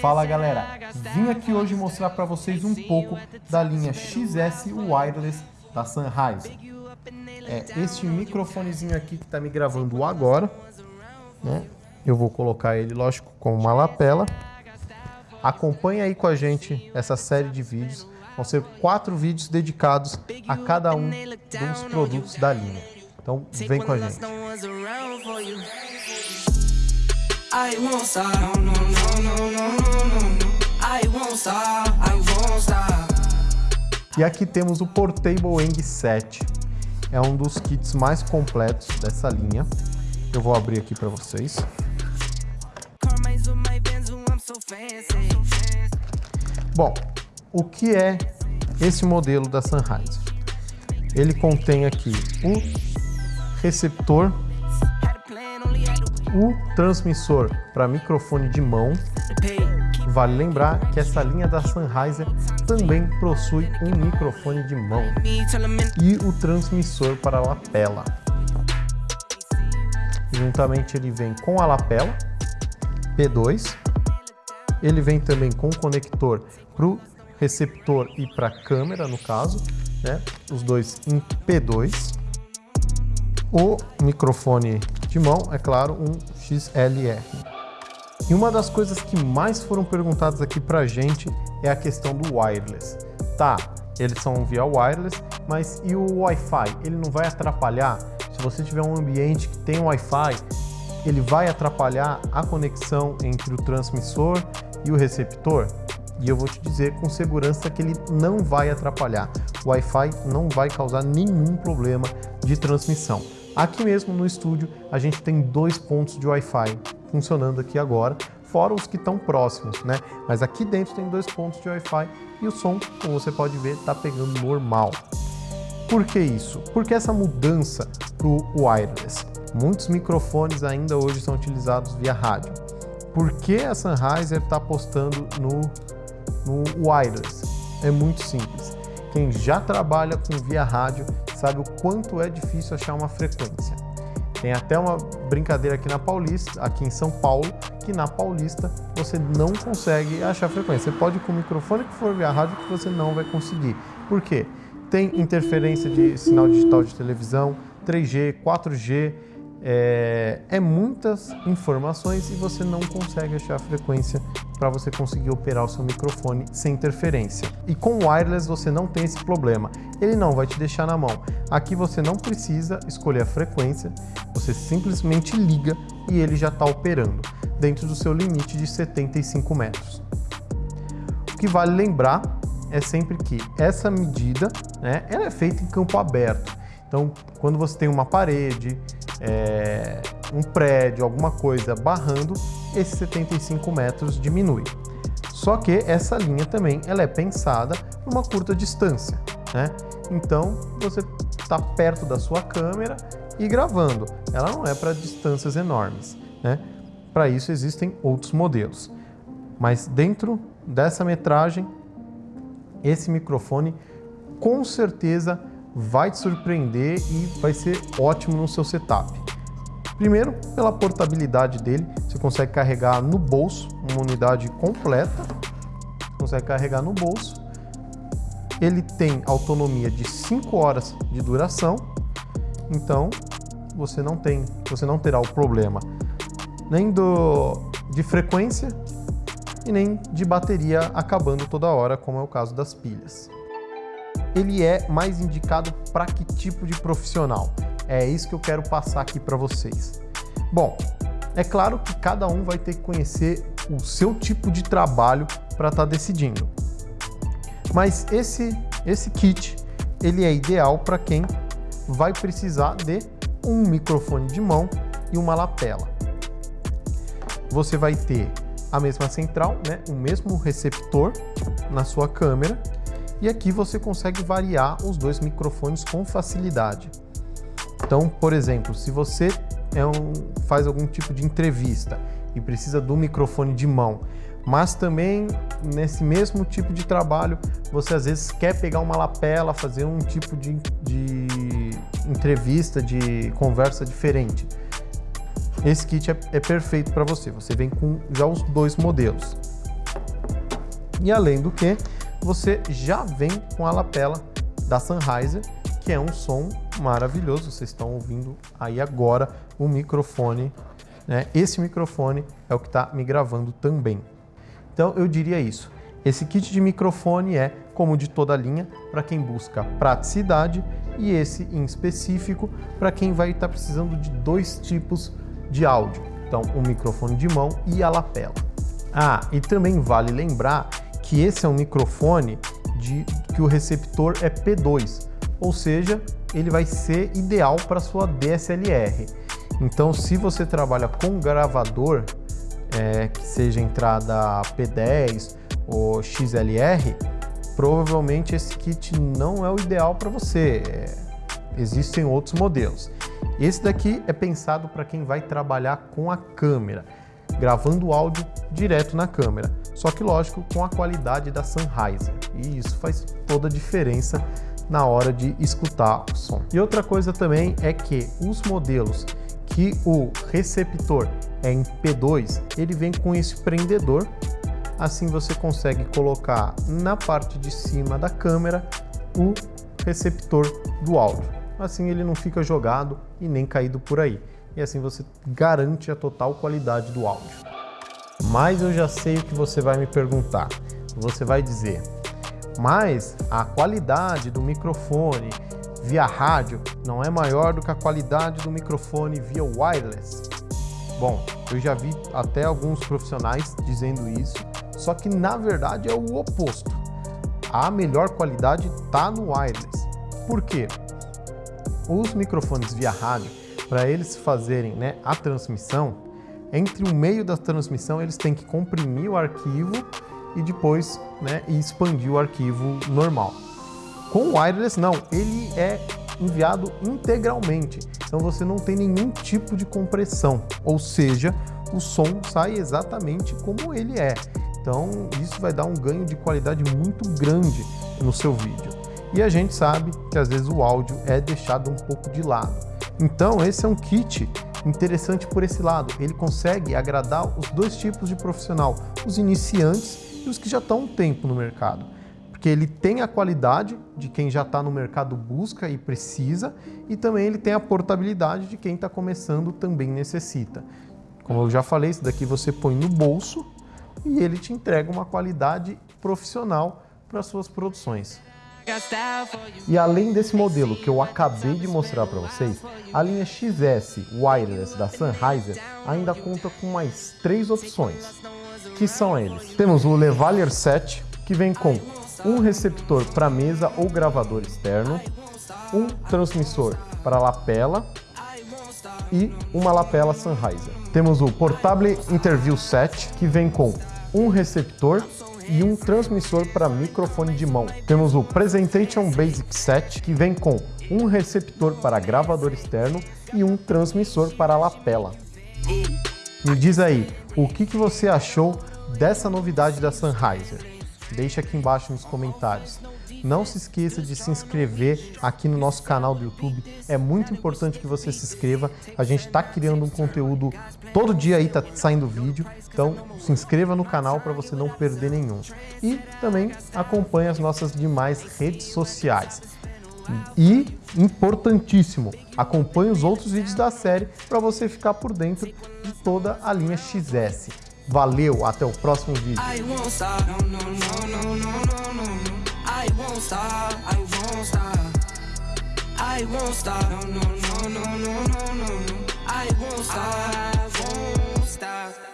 Fala galera, vim aqui hoje mostrar para vocês um pouco da linha XS Wireless da Sennheiser. É este microfonezinho aqui que está me gravando agora, né? Eu vou colocar ele, lógico, com uma lapela. Acompanhe aí com a gente essa série de vídeos. Vão ser quatro vídeos dedicados a cada um dos produtos da linha. Então vem com a gente. I won't. E aqui temos o Portable Eng 7. É um dos kits mais completos dessa linha. Eu vou abrir aqui para vocês. Bom, o que é esse modelo da Sennheiser? Ele contém aqui o receptor o transmissor para microfone de mão. Vale lembrar que essa linha da Sennheiser também possui um microfone de mão e o transmissor para a lapela. Juntamente ele vem com a lapela P2, ele vem também com o conector para o receptor e para a câmera, no caso, né? os dois em P2. O microfone de mão, é claro, um XLR. E uma das coisas que mais foram perguntadas aqui pra gente é a questão do wireless. Tá, eles são via wireless, mas e o Wi-Fi? Ele não vai atrapalhar? Se você tiver um ambiente que tem Wi-Fi, ele vai atrapalhar a conexão entre o transmissor e o receptor? E eu vou te dizer com segurança que ele não vai atrapalhar. O Wi-Fi não vai causar nenhum problema de transmissão. Aqui mesmo no estúdio a gente tem dois pontos de Wi-Fi funcionando aqui agora, fora os que estão próximos, né? Mas aqui dentro tem dois pontos de Wi-Fi e o som, como você pode ver, está pegando normal. Por que isso? Porque essa mudança para o wireless? Muitos microfones ainda hoje são utilizados via rádio. Por que a Sennheiser está apostando no, no wireless? É muito simples. Quem já trabalha com via rádio sabe o quanto é difícil achar uma frequência. Tem até uma brincadeira aqui na Paulista, aqui em São Paulo, que na Paulista você não consegue achar frequência. Você pode ir com o microfone que for via rádio que você não vai conseguir. Por quê? Tem interferência de sinal digital de televisão, 3G, 4G, é, é, muitas informações e você não consegue achar frequência para você conseguir operar o seu microfone sem interferência. E com o wireless você não tem esse problema, ele não vai te deixar na mão. Aqui você não precisa escolher a frequência, você simplesmente liga e ele já está operando, dentro do seu limite de 75 metros. O que vale lembrar é sempre que essa medida né, ela é feita em campo aberto, então quando você tem uma parede, é, um prédio, alguma coisa barrando, esses 75 metros diminui. Só que essa linha também ela é pensada para uma curta distância, né? Então você está perto da sua câmera e gravando. Ela não é para distâncias enormes, né? Para isso existem outros modelos. Mas dentro dessa metragem, esse microfone com certeza vai te surpreender e vai ser ótimo no seu setup. Primeiro, pela portabilidade dele, você consegue carregar no bolso, uma unidade completa, consegue carregar no bolso. Ele tem autonomia de 5 horas de duração, então você não tem, você não terá o problema nem do, de frequência e nem de bateria acabando toda hora, como é o caso das pilhas ele é mais indicado para que tipo de profissional? É isso que eu quero passar aqui para vocês. Bom, é claro que cada um vai ter que conhecer o seu tipo de trabalho para estar tá decidindo. Mas esse, esse kit, ele é ideal para quem vai precisar de um microfone de mão e uma lapela. Você vai ter a mesma central, né, o mesmo receptor na sua câmera e aqui você consegue variar os dois microfones com facilidade. Então, por exemplo, se você é um, faz algum tipo de entrevista e precisa do microfone de mão, mas também nesse mesmo tipo de trabalho você às vezes quer pegar uma lapela, fazer um tipo de, de entrevista, de conversa diferente. Esse kit é, é perfeito para você, você vem com já os dois modelos. E além do que, você já vem com a lapela da Sennheiser, que é um som maravilhoso. Vocês estão ouvindo aí agora o microfone. Né? Esse microfone é o que está me gravando também. Então eu diria isso. Esse kit de microfone é, como de toda linha, para quem busca praticidade e esse em específico para quem vai estar tá precisando de dois tipos de áudio. Então, o microfone de mão e a lapela. Ah, e também vale lembrar que esse é um microfone de que o receptor é P2, ou seja, ele vai ser ideal para sua DSLR. Então, se você trabalha com gravador, é, que seja entrada P10 ou XLR, provavelmente esse kit não é o ideal para você. É, existem outros modelos. Esse daqui é pensado para quem vai trabalhar com a câmera, gravando áudio direto na câmera. Só que, lógico, com a qualidade da Sennheiser. E isso faz toda a diferença na hora de escutar o som. E outra coisa também é que os modelos que o receptor é em P2, ele vem com esse prendedor. Assim você consegue colocar na parte de cima da câmera o receptor do áudio. Assim ele não fica jogado e nem caído por aí. E assim você garante a total qualidade do áudio. Mas eu já sei o que você vai me perguntar. Você vai dizer, mas a qualidade do microfone via rádio não é maior do que a qualidade do microfone via wireless? Bom, eu já vi até alguns profissionais dizendo isso, só que na verdade é o oposto. A melhor qualidade está no wireless. Por quê? Os microfones via rádio, para eles fazerem né, a transmissão, entre o meio da transmissão eles têm que comprimir o arquivo e depois né, expandir o arquivo normal. Com o wireless não, ele é enviado integralmente, então você não tem nenhum tipo de compressão, ou seja, o som sai exatamente como ele é. Então isso vai dar um ganho de qualidade muito grande no seu vídeo. E a gente sabe que às vezes o áudio é deixado um pouco de lado. Então esse é um kit interessante por esse lado. Ele consegue agradar os dois tipos de profissional, os iniciantes e os que já estão um tempo no mercado. Porque ele tem a qualidade de quem já está no mercado busca e precisa, e também ele tem a portabilidade de quem está começando também necessita. Como eu já falei, isso daqui você põe no bolso e ele te entrega uma qualidade profissional para suas produções. E além desse modelo que eu acabei de mostrar para vocês, a linha XS Wireless da Sennheiser ainda conta com mais três opções que são eles. Temos o Levalier 7, que vem com um receptor para mesa ou gravador externo, um transmissor para lapela e uma lapela Sennheiser. Temos o Portable Interview 7, que vem com um receptor e um transmissor para microfone de mão. Temos o Presentation Basic 7, que vem com um receptor para gravador externo e um transmissor para lapela. Me diz aí, o que, que você achou dessa novidade da Sennheiser? Deixe aqui embaixo nos comentários. Não se esqueça de se inscrever aqui no nosso canal do YouTube. É muito importante que você se inscreva. A gente está criando um conteúdo todo dia aí, tá saindo vídeo. Então se inscreva no canal para você não perder nenhum. E também acompanhe as nossas demais redes sociais. E, importantíssimo, acompanhe os outros vídeos da série para você ficar por dentro de toda a linha XS. Valeu, até o próximo vídeo. I won't stop, I won't stop. I won't stop. No, no, no, no, no, no, no. I won't stop, I won't stop.